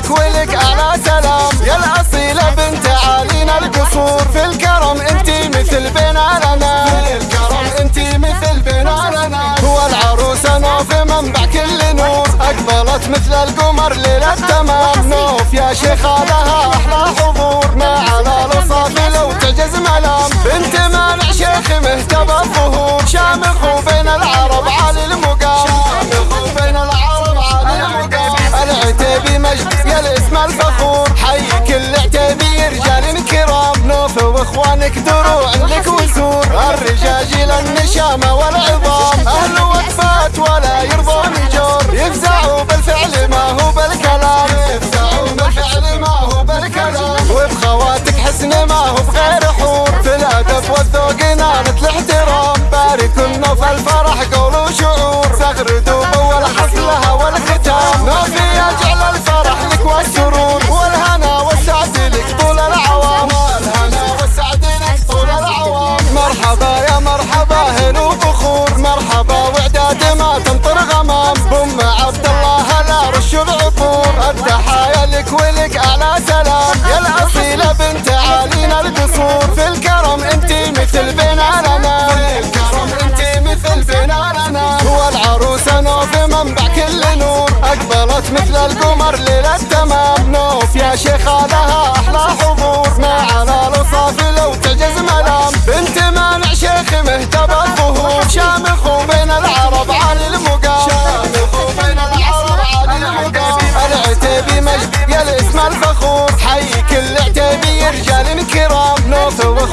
لك ولك على سلام. يا الأصيلة بنت عالينا القصور. في الكرم انتي مثل بنا لنا في الكرم انتي مثل بنا لنا هو العروسة نوف منبع كل نور. أقبلت مثل القمر ليلة تمام نوف يا شيخة لها واخوانك دروع لك وزور الرجاجيل النشامة والعظام. مرحبا يا مرحبا هلو بخور مرحبا وعداد ما تمطر غمام. بم عبد الله لا رش العطور التحايا لك ولك اعلى سلام. يا الأصيلة بنت عالينا القصور. في الكرم انتي مثل بنا لنا في الكرم انتي مثل بنا لنا هو العروسه نوف منبع كل نور. أقبلت مثل القمر ليلة تمام. نوف يا شيخه لها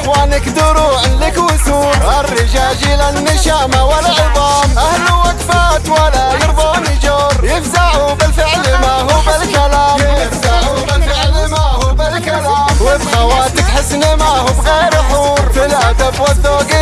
نوف واخوانك دروع لك وسور الرجاجيل النشامة والعظام. أهل وقفات ولا يرضون جور. يفزعوا بالفعل ما هو بالكلام. يفزعوا بالفعل ما هو بالكلام. وبخواتك حسن ما هو بغير حور. في الأدب والذوق